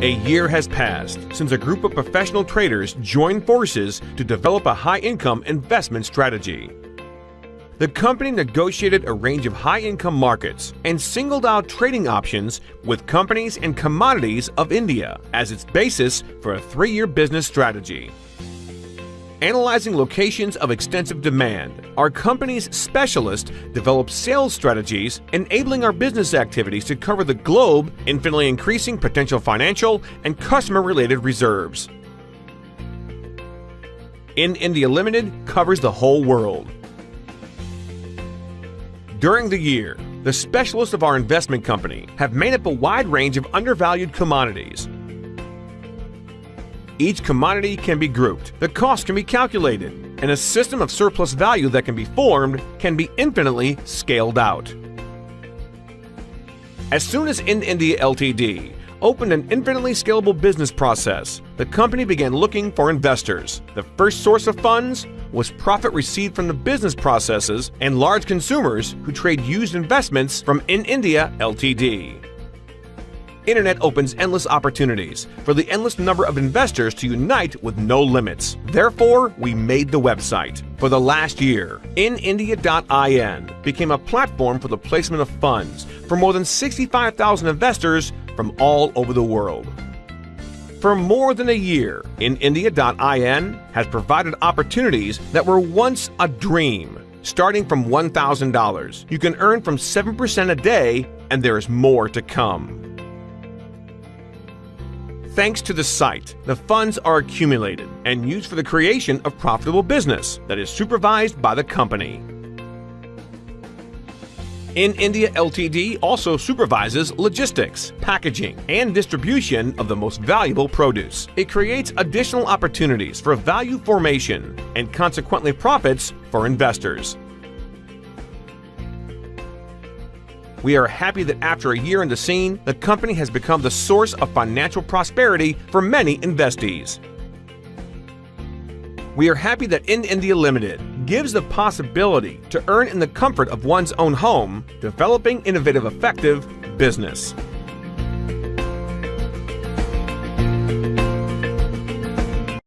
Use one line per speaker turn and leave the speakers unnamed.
A year has passed since a group of professional traders joined forces to develop a high income investment strategy. The company negotiated a range of high income markets and singled out trading options with companies and commodities of India as its basis for a three year business strategy. Analyzing locations of extensive demand, our company's specialist develops sales strategies enabling our business activities to cover the globe, infinitely increasing potential financial and customer related reserves. In India Limited covers the whole world. During the year, the specialists of our investment company have made up a wide range of undervalued commodities each commodity can be grouped, the cost can be calculated, and a system of surplus value that can be formed can be infinitely scaled out. As soon as In India Ltd opened an infinitely scalable business process, the company began looking for investors. The first source of funds was profit received from the business processes and large consumers who trade used investments from In India Ltd. Internet opens endless opportunities for the endless number of investors to unite with no limits. Therefore, we made the website. For the last year, inindia.in became a platform for the placement of funds for more than 65,000 investors from all over the world. For more than a year, inindia.in has provided opportunities that were once a dream. Starting from $1,000, you can earn from 7% a day, and there is more to come. Thanks to the site, the funds are accumulated and used for the creation of profitable business that is supervised by the company. In India Ltd also supervises logistics, packaging, and distribution of the most valuable produce. It creates additional opportunities for value formation and consequently profits for investors. We are happy that after a year in the scene, the company has become the source of financial prosperity for many investees. We are happy that In India Limited gives the possibility to earn in the comfort of one's own home, developing innovative, effective business.